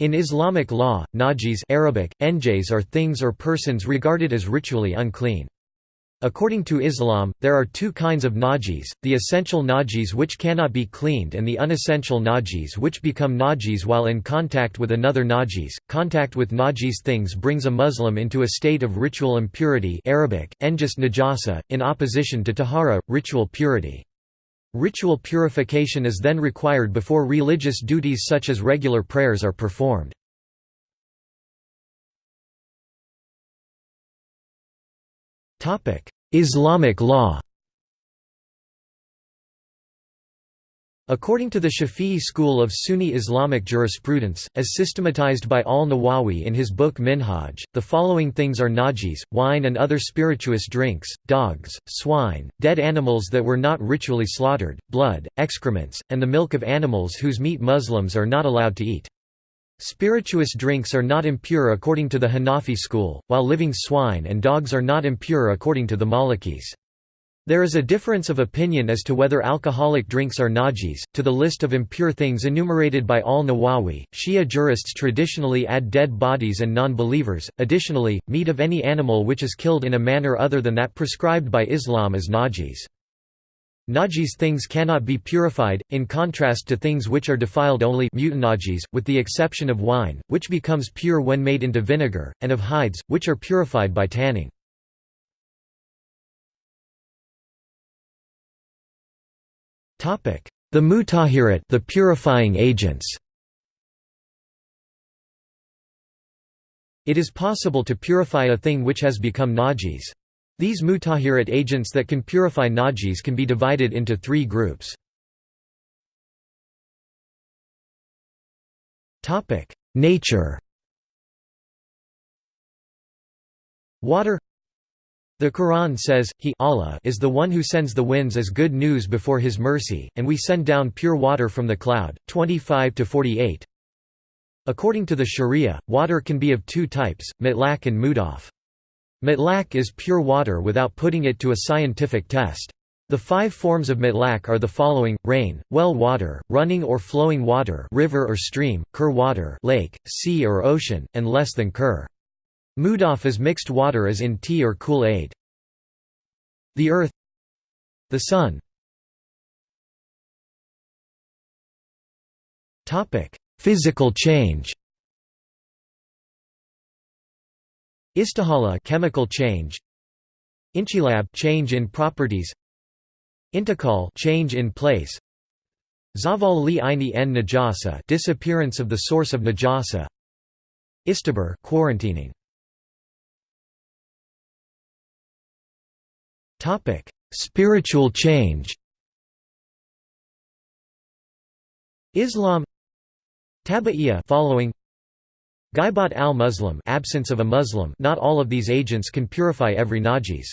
In Islamic law, najis Arabic, enjays are things or persons regarded as ritually unclean. According to Islam, there are two kinds of najis, the essential najis which cannot be cleaned and the unessential najis which become najis while in contact with another najis. Contact with najis things brings a Muslim into a state of ritual impurity Arabic, najasa, in opposition to tahara, ritual purity. Ritual purification is then required before religious duties such as regular prayers are performed. Islamic law According to the Shafi'i school of Sunni Islamic jurisprudence, as systematized by al-Nawawi in his book Minhaj, the following things are najis, wine and other spirituous drinks, dogs, swine, dead animals that were not ritually slaughtered, blood, excrements, and the milk of animals whose meat Muslims are not allowed to eat. Spirituous drinks are not impure according to the Hanafi school, while living swine and dogs are not impure according to the Malikis. There is a difference of opinion as to whether alcoholic drinks are najis. To the list of impure things enumerated by al Nawawi, Shia jurists traditionally add dead bodies and non believers. Additionally, meat of any animal which is killed in a manner other than that prescribed by Islam is najis. Najis things cannot be purified, in contrast to things which are defiled only mutanajis, with the exception of wine, which becomes pure when made into vinegar, and of hides, which are purified by tanning. The mutahirat the purifying agents. It is possible to purify a thing which has become najis. These mutahirat agents that can purify najis can be divided into three groups. Nature Water the Quran says, He Allah is the one who sends the winds as good news before His mercy, and we send down pure water from the cloud. 25–48 According to the Sharia, water can be of two types, mitlaq and mudaf. Mitlaq is pure water without putting it to a scientific test. The five forms of mitlaq are the following, rain, well water, running or flowing water river or stream, kur water lake, sea or ocean, and less than kur. Mudaf is mixed water as in tea or Kool-Aid. The earth The sun. Physical change. Istihala chemical change. Inchilab change in properties. Intiqal change in place. Zaval li aini en najasa disappearance of the source of najasa. Istibar quarantining Spiritual change. Islam Tabi'iyya following Ghaibat al-Muslim absence of a Muslim not all of these agents can purify every najis.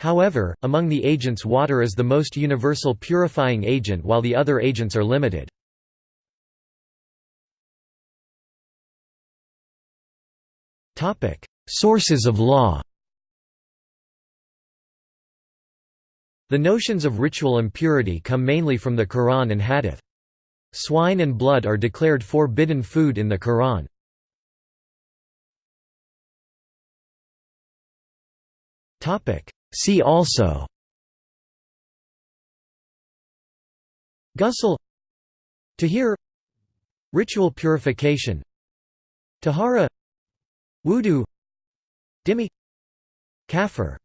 However, among the agents water is the most universal purifying agent while the other agents are limited. Sources of law The notions of ritual impurity come mainly from the Quran and Hadith. Swine and blood are declared forbidden food in the Quran. See also Ghusl Tahir Ritual purification Tahara Wudu Dhimmi Kafir